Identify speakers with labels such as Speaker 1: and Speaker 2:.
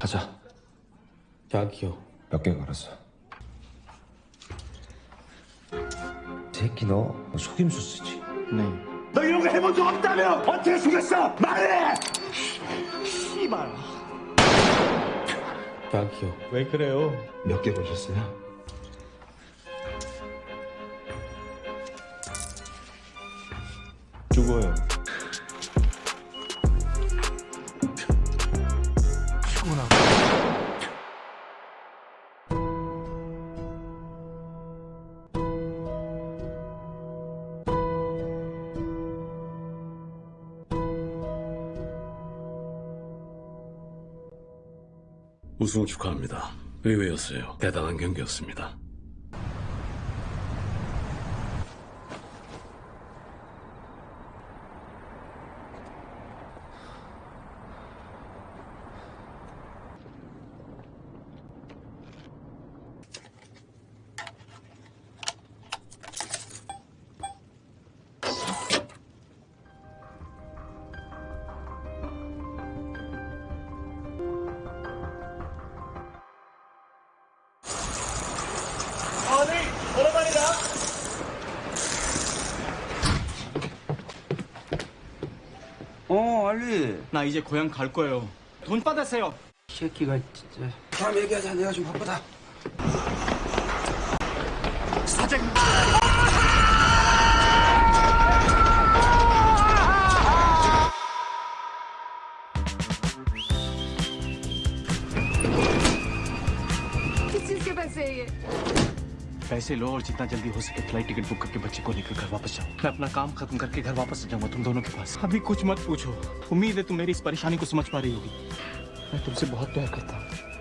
Speaker 1: 가자.
Speaker 2: 약이요.
Speaker 1: 몇 개 걸었어. 새끼 너 속임수 쓰지?
Speaker 2: 네.
Speaker 3: 너 이런 거 해본 적 없다며! 어떻게 죽였어? 말해!
Speaker 2: 약이요.
Speaker 4: 왜 그래요?
Speaker 3: 몇 개 걸렸어요?
Speaker 4: 죽어요.
Speaker 5: 우승 축하합니다. 의외였어요. 대단한 경기였습니다.
Speaker 6: 어, 알리.
Speaker 2: 나 이제 고향 갈 거예요. 돈 받았어요.
Speaker 6: 새끼가 진짜. 다음 얘기하자. 내가 좀 바쁘다.
Speaker 7: 사장. Kimse kimse.
Speaker 2: पैसे लो और जितना जल्दी हो सके फ़्लाइट टिकट बुक करके बच्चे को लेकर घर वापस जाओ। मैं अपना काम खत्म करके घर वापस जाऊँगा तुम दोनों के पास। अभी कुछ मत पूछो। उम्मीद है तुम मेरी इस परेशानी को समझ पा रही होगी। मैं तुमसे बहुत प्यार करता हूँ।